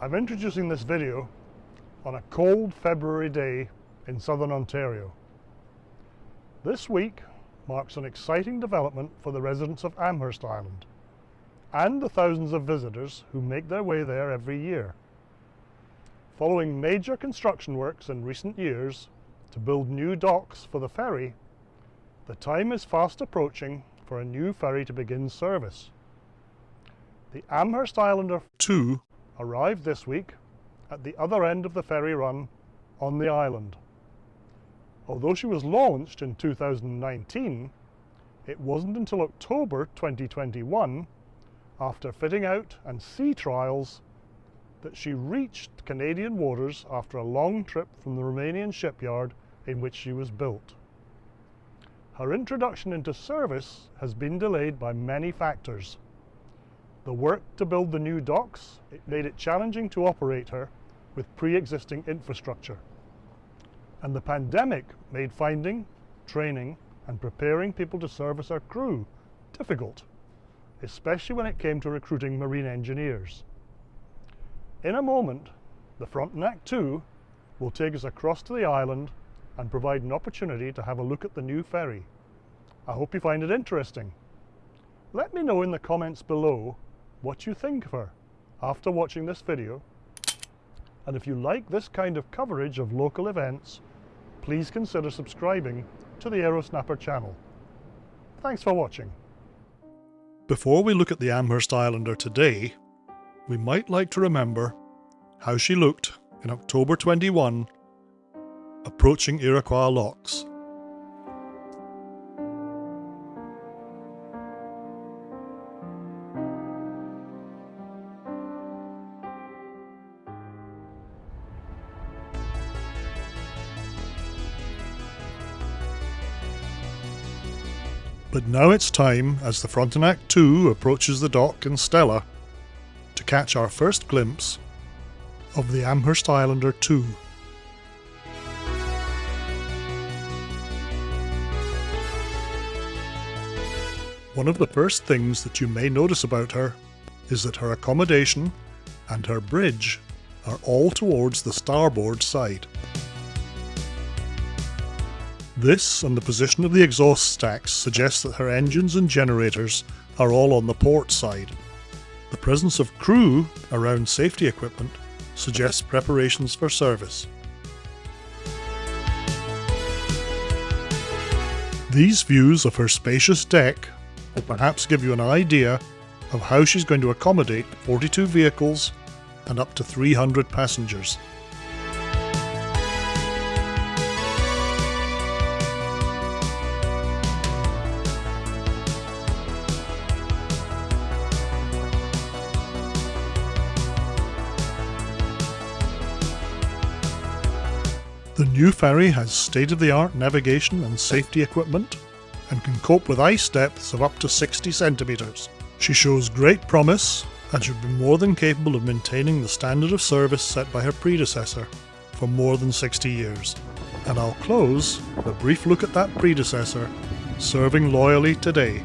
I'm introducing this video on a cold February day in southern Ontario. This week marks an exciting development for the residents of Amherst Island and the thousands of visitors who make their way there every year. Following major construction works in recent years to build new docks for the ferry, the time is fast approaching for a new ferry to begin service. The Amherst Islander 2 arrived this week at the other end of the ferry run on the island. Although she was launched in 2019, it wasn't until October 2021, after fitting out and sea trials, that she reached Canadian waters after a long trip from the Romanian shipyard in which she was built. Her introduction into service has been delayed by many factors. The work to build the new docks it made it challenging to operate her with pre-existing infrastructure. And the pandemic made finding, training and preparing people to service our crew difficult, especially when it came to recruiting marine engineers. In a moment, the Frontenac 2 will take us across to the island and provide an opportunity to have a look at the new ferry. I hope you find it interesting. Let me know in the comments below what you think of her after watching this video and if you like this kind of coverage of local events, please consider subscribing to the Aerosnapper channel. Thanks for watching. Before we look at the Amherst Islander today, we might like to remember how she looked in October 21, approaching Iroquois locks. But now it's time, as the Frontenac 2 approaches the dock in Stella, to catch our first glimpse of the Amherst Islander 2. One of the first things that you may notice about her is that her accommodation and her bridge are all towards the starboard side. This and the position of the exhaust stacks suggests that her engines and generators are all on the port side. The presence of crew around safety equipment suggests preparations for service. These views of her spacious deck will perhaps give you an idea of how she's going to accommodate 42 vehicles and up to 300 passengers. The new ferry has state-of-the-art navigation and safety equipment and can cope with ice depths of up to 60 centimetres. She shows great promise and should be more than capable of maintaining the standard of service set by her predecessor for more than 60 years. And I'll close with a brief look at that predecessor serving loyally today.